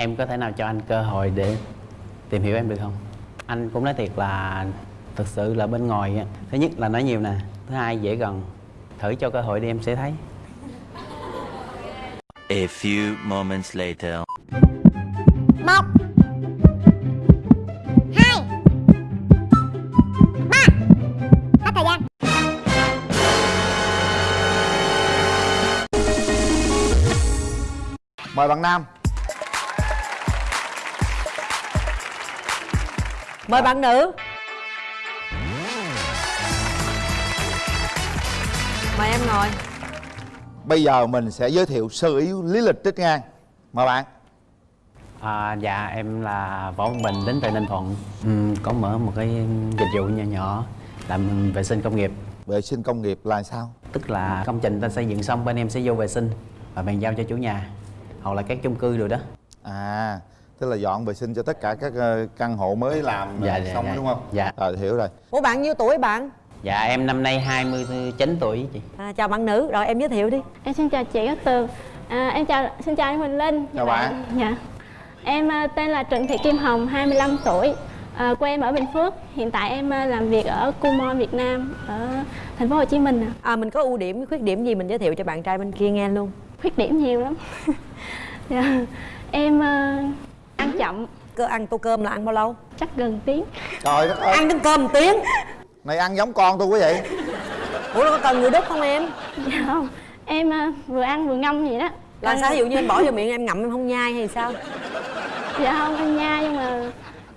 em có thể nào cho anh cơ hội để tìm hiểu em được không? Anh cũng nói thiệt là thực sự là bên ngoài á, thứ nhất là nói nhiều nè thứ hai dễ gần. Thử cho cơ hội đi em sẽ thấy. A few moments later. một. Hai. Ba. Hết thời gian. Mời bạn nam mời bạn nữ. Mời em ngồi. Bây giờ mình sẽ giới thiệu sơ yếu lý lịch trích ngang. Mời bạn. À, dạ em là võ văn bình đến từ ninh thuận. Ừm, có mở một cái dịch vụ nhỏ nhỏ làm vệ sinh công nghiệp. Vệ sinh công nghiệp là sao? Tức là công trình ta xây dựng xong bên em sẽ vô vệ sinh và bàn giao cho chủ nhà. Hoặc là các chung cư rồi đó. À tức là dọn vệ sinh cho tất cả các ờ, căn hộ mới làm Dạ, ờ, dạ, xong dạ. đúng không? Dạ. rồi hiểu rồi. Ủa bạn nhiêu tuổi bạn? Dạ em năm nay 29 tuổi chị. À, chào bạn nữ. Rồi em giới thiệu đi. Em xin chào chị Cát Tường. À, Em chào, xin chào anh Huỳnh Linh. Chào bạn. Dạ. Em à, tên là Trịnh Thị Kim Hồng, 25 tuổi. À, Quê em ở Bình Phước. Hiện tại em à, làm việc ở Kumon Việt Nam Ở thành phố Hồ Chí Minh à. à mình có ưu điểm khuyết điểm gì mình giới thiệu cho bạn trai bên kia nghe luôn. Khuyết điểm nhiều lắm. Dạ. Em à, ăn chậm. Cơ ăn tô cơm là ăn bao lâu? Chắc gần tiếng. Trời đất ơi. Ăn đến cơm một tiếng. Này ăn giống con tôi quý vị ủa nó có cần người đút không em? Dạ không. Em à, vừa ăn vừa ngâm vậy đó. Là sao? Ví dụ như em bỏ vô miệng em ngậm em không nhai hay sao? Dạ không em nha nhưng mà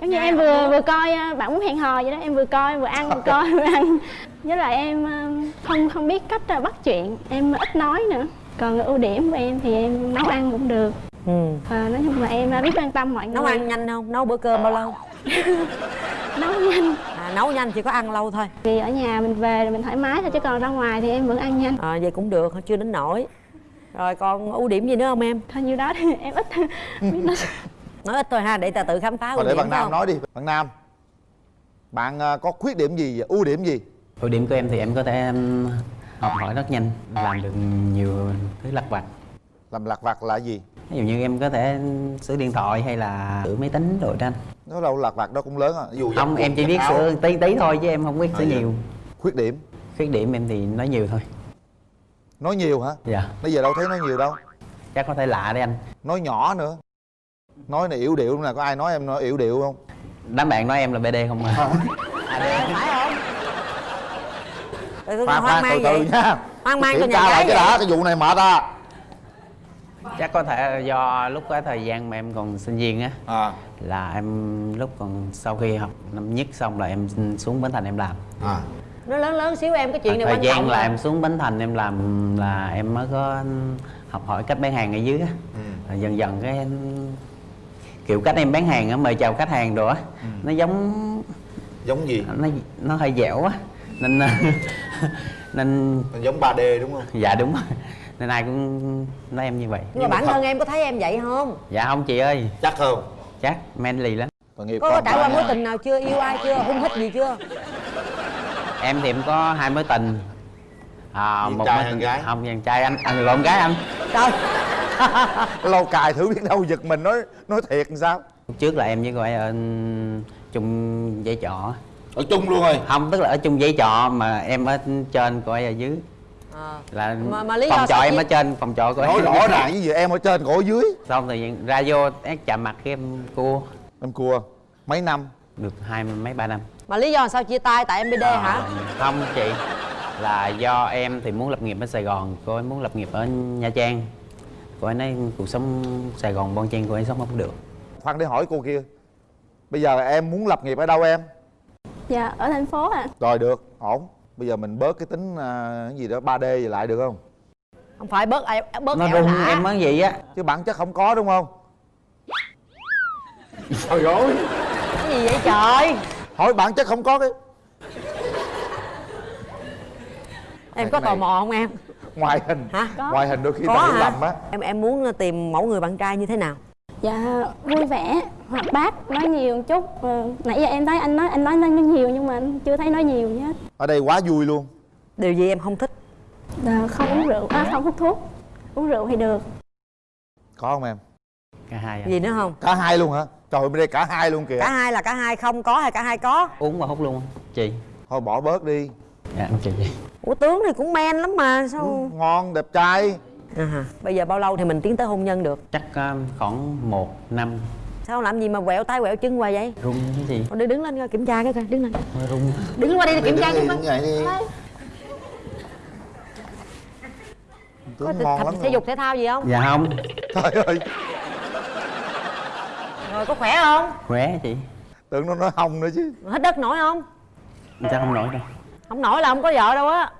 giống như Nhai em vừa vừa coi à, bạn muốn hẹn hò vậy đó em vừa coi vừa ăn vừa coi vừa ăn. Với lại em à, không không biết cách bắt chuyện. Em ít nói nữa. Còn ưu điểm của em thì em nấu ăn cũng được ừ. Và nói chung là em à, biết quan tâm mọi người. nấu ăn nhanh không? Nấu bữa cơm bao lâu? Nấu nhanh. À, nấu nhanh chỉ có ăn lâu thôi. Vì ở nhà mình về là mình thoải mái thôi chứ còn ra ngoài thì em vẫn ăn nhanh. À, vậy cũng được chưa đến nổi rồi còn ưu điểm gì nữa không em? Thôi nhiêu đó thì em ít nói ít thôi ha để ta tự khám phá ưu để điểm bạn nam không? nói đi. Bạn nam bạn ờ, có khuyết điểm gì ưu điểm gì? Ưu điểm của em thì em có thể học hỏi rất nhanh làm được nhiều thứ lặt vặt làm lặt vặt là gì? Ví dụ như em có thể sửa điện thoại hay là sửa máy tính rồi đó anh. Nó đâu lặt vặt đâu cũng lớn à. Ví dụ không em chỉ biết sửa tí tí thôi chứ em không biết sửa À, dạ. nhiều. Khuyết điểm. Khuyết điểm em thì nói nhiều thôi. Nói nhiều hả? Dạ. Bây giờ đâu thấy nói nhiều đâu. Chắc có thể lạ đấy anh. Nói nhỏ nữa. Nói này yểu điệu nè có ai nói em nói yểu điệu không? Đám bạn nói em là bd không à? À, phải không? Khoan hoang khoan từ mang từ vậy. nha. Hoang mang cho nhà cái đã cái vụ này mệt à chắc có thể do lúc cái thời gian mà em còn sinh viên á à. là em lúc còn sau khi học năm nhất xong là em xuống bến thành em làm. À. Nó lớn lớn xíu em cái chuyện này thời quan gian trọng là mà. em xuống bến thành em làm là em mới có học hỏi cách bán hàng ở dưới á. Ừ. Rồi dần dần cái em- kiểu cách em bán hàng á mời chào khách hàng đồ á Ừ. nó giống giống gì? Nó nó hơi dẻo á nên nên giống 3D đúng không? Dạ đúng rồi nên ai cũng nói em như vậy. Nhưng mà bản thân em có thấy em vậy không? Dạ không chị ơi. Chắc không. Chắc manly lắm. Có, có trải qua mối tình nào chưa? Yêu ai chưa? Hung hít gì chưa? Em thì em có hai mối tình. À, Đàn một trai mối tình gái? không dàn trai anh anh lộn gái anh. Trời. Lâu cài thử biết đâu giật mình nói nói thiệt làm sao? Lúc trước là em với cô ấy ở chung dãy trọ. Ở chung luôn rồi? Không tức là ở chung dãy trọ mà em ở trên cô ấy ở dưới à. là Mà- mà lý do phòng trọ em ở trên phòng trọ ấy nói rõ ràng với gì em ở trên cổ ở dưới. Xong thì ra vô ác chạm mặt cái em cua. Em cua. Mấy năm? Được hai mấy ba năm. Mà lý do sao chia tay tại em bd À, hả? Không chị là do em thì muốn lập nghiệp ở sài gòn cô ấy muốn lập nghiệp ở nha trang. Cô ấy nói cuộc sống sài gòn bon chen cô ấy sống không được. Khoan để hỏi cô kia. Bây giờ em muốn lập nghiệp ở đâu em? Dạ ở thành phố à rồi được ổn bây giờ mình bớt cái tính à, cái gì đó 3D gì lại được không? Không phải bớt ai bớt nó rung lả em mới vậy á. Chứ bản chất không có đúng không? Trời ơi. Cái gì vậy trời? Hỏi bản chất không có cái em có này- tò mò không em? Ngoài hình. Hả? Có. ngoài hình đôi khi có ta hiểu lầm á. Em em muốn tìm mẫu người bạn trai như thế nào? Dạ vui vẻ hoạt bát nói nhiều một chút. Ờ, nãy giờ em thấy anh nói anh nói nói nhiều nhưng mà anh chưa thấy nói nhiều gì hết. Ở đây quá vui luôn. Điều gì em không thích? Dạ, không uống rượu à, không hút thuốc. Uống rượu thì được. Có không em? Cả hai anh. gì nữa không? Cả hai luôn hả? Trời bên đây cả hai luôn kìa. Cả hai là cả hai không có hay cả hai có? Uống và hút luôn. Không chị. Thôi bỏ bớt đi. Dạ em chị. Ủa tướng thì cũng men lắm mà sao? Ngon đẹp trai. À, bây giờ bao lâu thì mình tiến tới hôn nhân được? Chắc ờ, khoảng một năm sao làm gì mà quẹo tay quẹo chân hoài vậy? Rung cái gì? Thôi đi đứng lên coi kiểm tra cái coi đứng lên. Rung. Đứng qua đây để kiểm tra đi, cho đứng dậy đi. Có tập lắm thể dục thể thao gì không? Dạ không. Trời ơi. Rồi có khỏe không? Khỏe chị. Tưởng nó nói hông nữa chứ. Hết đất nổi không? Chắc không nổi đâu. Không nổi là không có vợ đâu á.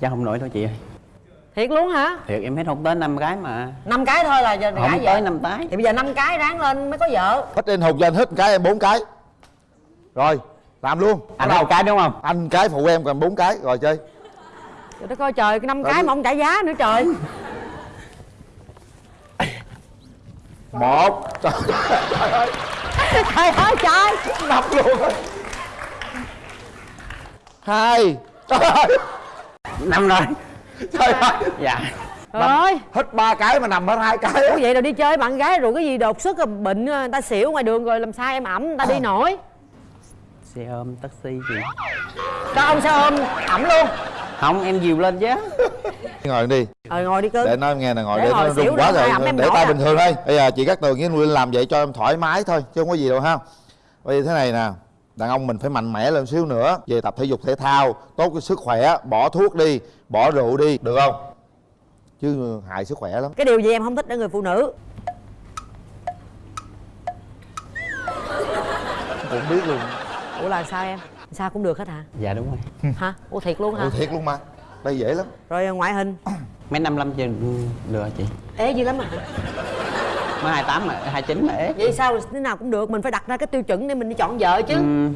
Chắc không nổi đâu chị ơi thiệt luôn hả? Thiệt em hết hút tới năm cái mà. Năm cái thôi là giờ không tới năm tái thì bây giờ năm cái ráng lên mới có vợ. Hết anh hụt cho anh hết một cái em bốn cái. Rồi làm luôn. Anh một cái đúng không? Anh cái phụ em còn bốn cái. Rồi chơi. Rồi đó coi trời cái năm cái mà ông trả giá nữa trời. Một. Trời, trời ơi trời. Ơi trời ngập luôn hai. Trời ơi năm rồi trời ơi. Dạ. Trời ơi. Hết ba cái mà nằm hết hai cái. Ủa vậy rồi đi chơi bạn gái rồi cái gì đột xuất rồi bệnh người ta xỉu ngoài đường rồi làm sao em ẩm người ta đi nổi. Xe ôm taxi gì. Cho ông xe ôm ẩm luôn. Không em dìu lên chứ. Ngồi đi. Rồi ngồi đi cưng. Để nói nghe nè ngồi Để để, ngồi nó rung quá rồi, rồi em để nổi tay à. bình thường đây bây giờ chị cắt tường với Nguyên làm vậy cho em thoải mái thôi chứ không có gì đâu ha. Bây giờ thế này nè đàn ông mình phải mạnh mẽ lên xíu nữa về tập thể dục thể thao tốt cho sức khỏe bỏ thuốc đi bỏ rượu đi được không? Chứ hại sức khỏe lắm. Cái điều gì em không thích ở người phụ nữ? Cũng biết luôn. Ủa là sao em? Sao cũng được hết hả? Dạ đúng rồi. Hả? Ủa thiệt luôn hả? Ừ, thiệt luôn mà. Đây dễ lắm. Rồi ngoại hình? Mấy năm năm chưa? Được chị. Ế dữ lắm à mới hai tám mà hai chín mà ế. Vậy sao thế nào cũng được mình phải đặt ra cái tiêu chuẩn để mình đi chọn vợ chứ. Ừm,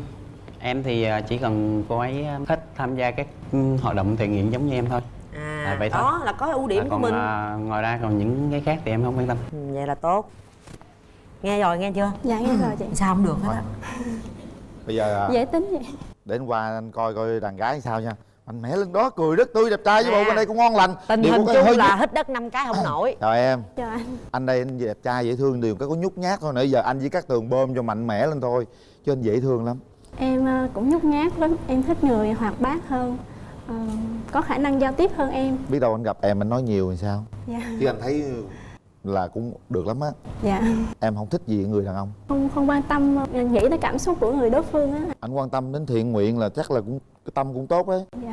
em thì ờ, chỉ cần cô ấy ờ, thích tham gia các ừm, hoạt động thiện nguyện giống như em thôi. À À, vậy thôi. đó là có ưu điểm À, của còn mình. ờ, ngoài ra còn những cái khác thì em không quan tâm. Ừ, vậy là tốt. Nghe rồi nghe chưa? Dạ nghe rồi chị. Sao không được hết á? Bây giờ à, dễ tính vậy. để anh qua anh coi coi đàn gái sao nha mạnh mẽ lên đó cười rất tươi đẹp trai với À. bộ bên đây cũng ngon lành. Tình Điều hình cái hơi chung là hít đất năm cái không nổi. Chào em. Chào anh. Anh đây anh đẹp trai dễ thương điều cái có nhút nhát thôi nãy giờ anh với các tường bơm cho mạnh mẽ lên thôi chứ anh dễ thương lắm. Em ờ, cũng nhút nhát lắm em thích người hoạt bát hơn ờ, có khả năng giao tiếp hơn em. Biết đâu anh gặp em anh nói nhiều thì sao? Dạ. Chứ anh thấy là cũng được lắm á. Dạ. Em không thích gì người đàn ông. Không không quan tâm ờ, nghĩ tới cảm xúc của người đối phương á. Anh quan tâm đến thiện nguyện là chắc là cũng cái tâm cũng tốt đấy. Dạ.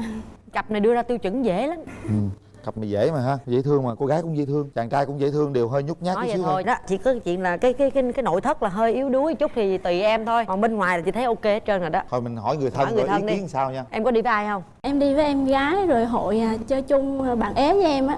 Cặp này đưa ra tiêu chuẩn dễ lắm. Ừ. cặp này dễ mà ha dễ thương mà cô gái cũng dễ thương chàng trai cũng dễ thương đều hơi nhút nhát nói chút xíu thôi. đó chỉ có chuyện là cái cái cái cái nội thất là hơi yếu đuối chút thì tùy em thôi. Còn bên ngoài là chị thấy ok hết trơn rồi đó. Thôi mình hỏi người thân Hỏi người có thân ý đi. kiến sao nha. Em có đi với ai không? Em đi với em gái rồi hội à, chơi chung bạn ế với em á.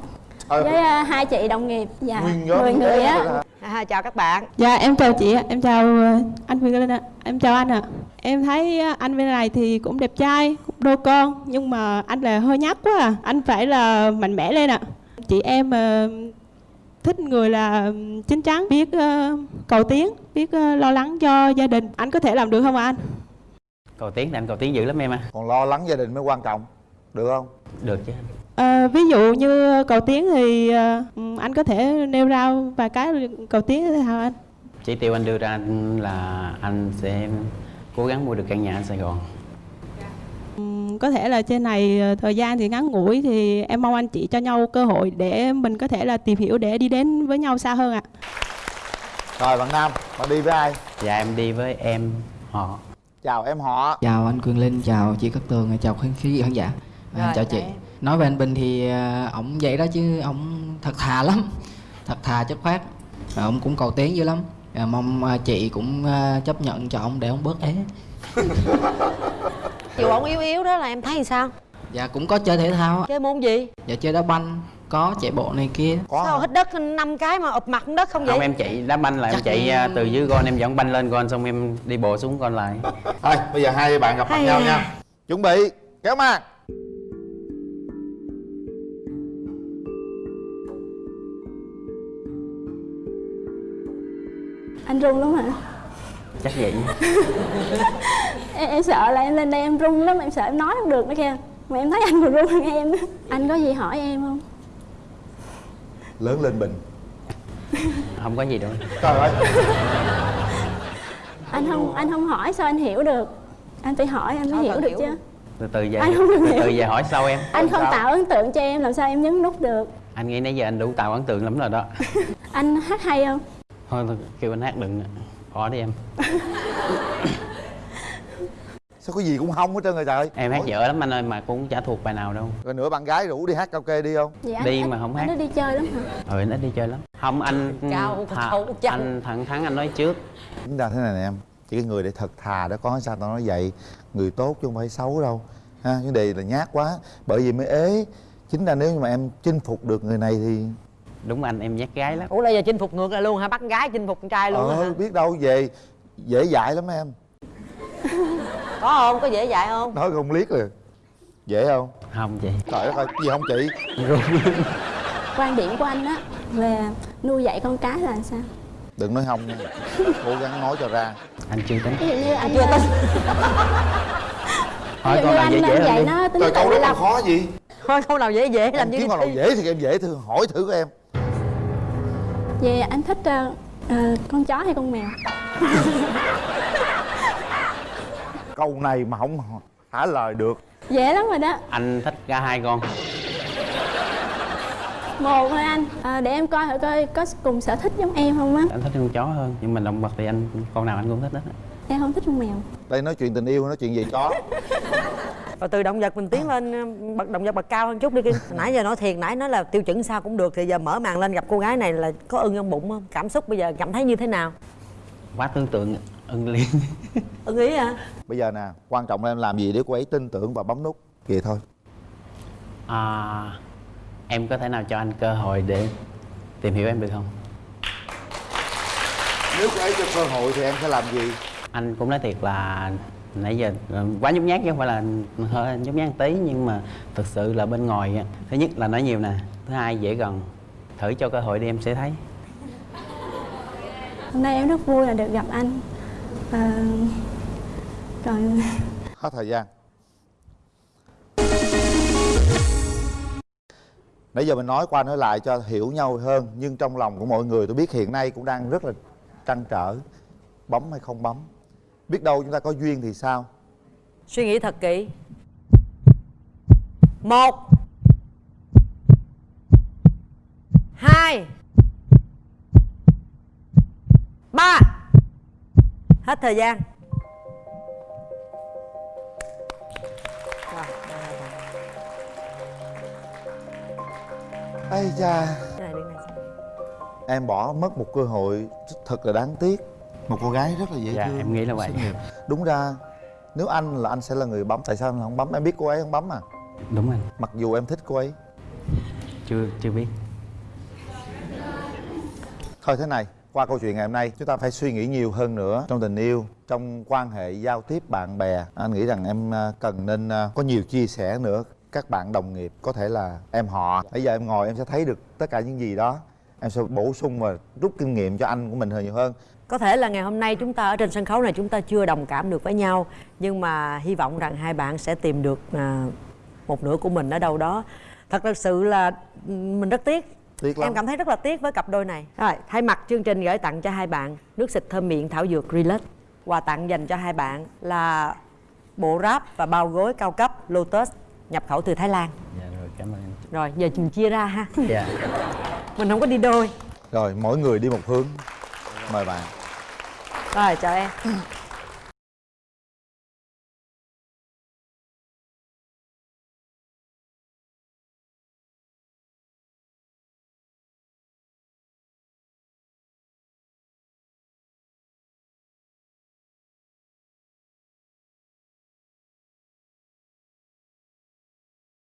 Trời với à, hai chị đồng nghiệp dạ. Nguyên nhóm mười người á? À, chào các bạn Dạ em chào chị ạ, em chào ờ, anh Quyền Linh ạ, em chào anh ạ. Em thấy ờ, anh bên này thì cũng đẹp trai, cũng đôi con nhưng mà anh là hơi nhát quá à, anh phải là mạnh mẽ lên ạ. Chị em ờ, thích người là chín chắn, biết cầu tiến, biết lo lắng cho gia đình. Anh có thể làm được không ạ anh? cầu tiến thì anh cầu tiến dữ lắm em à còn lo lắng gia đình mới quan trọng được không được chứ anh Ờ, ví dụ như cầu tiến thì ờ, anh có thể nêu ra vài cái cầu tiến thế nào anh? chỉ tiêu anh đưa ra là anh sẽ cố gắng mua được căn nhà ở sài gòn có thể là trên này ờ, thời gian thì ngắn ngủi thì em mong anh chị cho nhau cơ hội để mình có thể là tìm hiểu để đi đến với nhau xa hơn ạ. rồi bạn nam bạn đi với ai dạ em đi với em họ chào em họ Chào anh Quyền Linh, chào chị Cát Tường, chào khán khí khán giả. À, Rồi, chào chị. em. Nói về anh Bình thì à, ổng vậy đó chứ ổng thật thà lắm, thật thà chất. À, ổng cũng cầu tiến dữ lắm. À, mong chị cũng à, chấp nhận cho ổng để ổng bớt ế. chiều ổng yếu yếu đó là em thấy sao Dạ cũng có chơi thể thao, á. chơi môn gì dạ chơi đá banh, có chạy bộ này kia. có sao hít đất năm cái mà ụp mặt xuống đất không vậy không em chạy đá banh là em Chắc- chạy à, từ dưới gôn em dẫn banh lên gôn xong em đi bộ xuống gôn lại thôi bây giờ hai bạn gặp mặt nhau nha chuẩn bị kéo màn anh run lắm hả? Chắc vậy. Em, em sợ là em lên đây em run lắm em sợ em nói không được nữa kìa. Mà em thấy anh còn run hơn em. Anh có gì hỏi em không? Lớn lên bình không có gì đâu. Trời ơi. Anh không anh không hỏi sao anh hiểu được. Anh phải hỏi anh mới hiểu được hiểu? chứ. Từ từ về Anh không từ hiểu. từ về hỏi sau em. Anh không sao? tạo ấn tượng cho em làm sao em nhấn nút được? Anh nghĩ nãy giờ anh đủ tạo ấn tượng lắm rồi đó. Anh hát hay không thôi, thôi kêu anh hát đừng bỏ đi em. Sao có gì cũng không hết trơn rồi trời? Em hát dở lắm anh ơi mà cũng chả thuộc bài nào đâu. Rồi nữa bạn gái rủ đi hát karaoke đi không? Anh Đi ít- mà không anh hát. nó đi chơi lắm hả? Ừ anh ít đi chơi lắm. Không anh Cao, thà- cao, anh thẳng thắn anh nói trước. Chúng ta thế này nè em chỉ cái người để thật thà đó có sao tao nói vậy. Người tốt chứ không phải xấu đâu. Ha vấn đề là nhát quá. Bởi vì mới ế. Chính ra nếu như mà em chinh phục được người này thì đúng anh em nhát gái lắm. Ủa là giờ chinh phục ngược lại luôn hả? Bắt gái chinh phục con trai luôn ờ hả? biết đâu về dễ dãi lắm em. Có không? Có dễ dạy không? Nói không liếc rồi dễ không? Không chị trời đất ơi gì không chị? Quan điểm của anh á về nuôi dạy con cái là sao? Đừng nói không nha. Cố gắng nói cho ra. Anh chưa tính. Ví dụ như anh chưa tin hỏi như nào anh dễ dễ dạy đi. nó tính trời câu đó còn khó gì? Thôi câu nào dễ dễ làm như kiếm câu nào dễ thì em dễ thử hỏi thử của em về anh thích ờ, ờ, con chó hay con mèo? Câu này mà không trả lời được. Dễ lắm rồi đó. Anh thích cả hai con. Một thôi anh. Ờ, để em coi thử coi có cùng sở thích giống em không á. Anh thích con chó hơn nhưng mà động vật thì anh con nào anh cũng thích hết á. Em không thích con mèo. Đây nói chuyện tình yêu nói chuyện gì chó rồi từ động vật mình tiến lên ờ, bậc động vật bậc cao hơn chút đi Kim nãy giờ nói thiệt nãy nói là tiêu chuẩn sao cũng được thì giờ mở màn lên gặp cô gái này là có ưng trong bụng không? Cảm xúc bây giờ cảm thấy như thế nào? Quá tưởng tượng ưng liền. Ưng ý hả? Bây giờ nè quan trọng là em làm gì để cô ấy tin tưởng và bấm nút vậy thôi. À, em có thể nào cho anh cơ hội để tìm hiểu em được không? Nếu cô ấy cho cơ hội thì em sẽ làm gì? Anh cũng nói thiệt là nãy giờ ờ, quá nhút nhát chứ không phải là hơi nhút nhát tí nhưng mà thực sự là bên ngoài thứ nhất là nói nhiều nè thứ hai dễ gần. Thử cho cơ hội đi em sẽ thấy. Hôm nay em rất vui là được gặp anh. Ờ, rồi. Hết thời gian. Nãy giờ mình nói qua nói lại cho hiểu nhau hơn nhưng trong lòng của mọi người tôi biết hiện nay cũng đang rất là trăn trở. Bấm hay không bấm biết đâu chúng ta có duyên thì sao? Suy nghĩ thật kỹ. Một. Hai. Ba. Hết thời gian. Ây xem. em bỏ mất một cơ hội thật là đáng tiếc một cô gái rất là dễ Dạ, thương em nghĩ là vậy. đúng ra nếu anh là anh sẽ là người bấm tại sao anh không bấm? Em biết cô ấy không bấm à? Đúng anh mặc dù em thích cô ấy. Chưa chưa biết. Thôi thế này qua câu chuyện ngày hôm nay chúng ta phải suy nghĩ nhiều hơn nữa trong tình yêu trong quan hệ giao tiếp bạn bè. Anh nghĩ rằng em à, cần nên à, có nhiều chia sẻ nữa. Các bạn đồng nghiệp có thể là em họ. Bây giờ em ngồi em sẽ thấy được tất cả những gì đó em sẽ bổ sung và rút kinh nghiệm cho anh của mình hơn nhiều hơn. Có thể là ngày hôm nay chúng ta ở trên sân khấu này chúng ta chưa đồng cảm được với nhau Nhưng mà hy vọng rằng hai bạn sẽ tìm được à, một nửa của mình ở đâu đó. Thật thực sự là mình rất tiếc. Tiếc lắm. Em cảm thấy rất là tiếc với cặp đôi này. Rồi, thay mặt chương trình gửi tặng cho hai bạn Nước xịt thơm miệng thảo dược Relax. Quà tặng dành cho hai bạn là bộ ráp và bao gối cao cấp Lotus nhập khẩu từ Thái Lan. Dạ rồi cảm ơn Rồi, giờ mình chia ra ha. Dạ Mình không có đi đôi. Rồi mỗi người đi một hướng. Mời bạn. Rồi, chào em